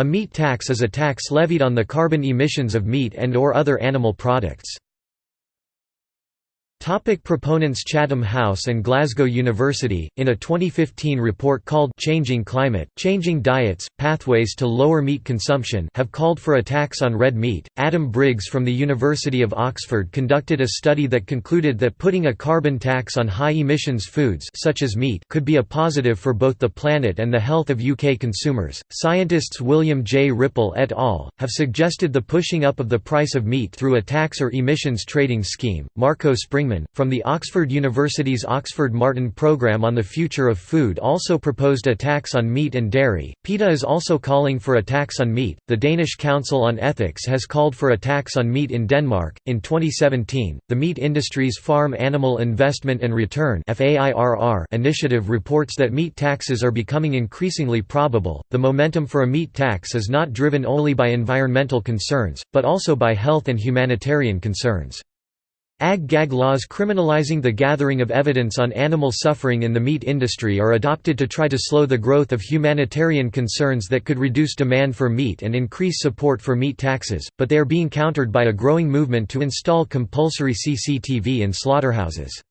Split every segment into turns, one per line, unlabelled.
A meat tax is a tax levied on the carbon emissions of meat and or other animal products. Topic proponents Chatham House and Glasgow University, in a 2015 report called Changing Climate, Changing Diets, Pathways to Lower Meat Consumption have called for a tax on red meat. Adam Briggs from the University of Oxford conducted a study that concluded that putting a carbon tax on high-emissions foods such as meat could be a positive for both the planet and the health of UK consumers. Scientists William J. Ripple et al. have suggested the pushing up of the price of meat through a tax or emissions trading scheme. Marco From the Oxford University's Oxford Martin Programme on the Future of Food also proposed a tax on meat and dairy. PETA is also calling for a tax on meat. The Danish Council on Ethics has called for a tax on meat in Denmark. In 2017, the Meat industry's Farm Animal Investment and Return initiative reports that meat taxes are becoming increasingly probable. The momentum for a meat tax is not driven only by environmental concerns, but also by health and humanitarian concerns. Ag-gag laws criminalizing the gathering of evidence on animal suffering in the meat industry are adopted to try to slow the growth of humanitarian concerns that could reduce demand for meat and increase support for meat taxes, but they are being countered by a growing movement to install compulsory CCTV in slaughterhouses.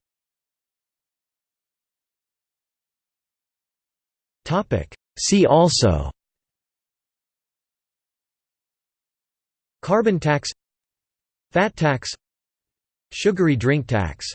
See also Carbon tax Fat tax Sugary drink tax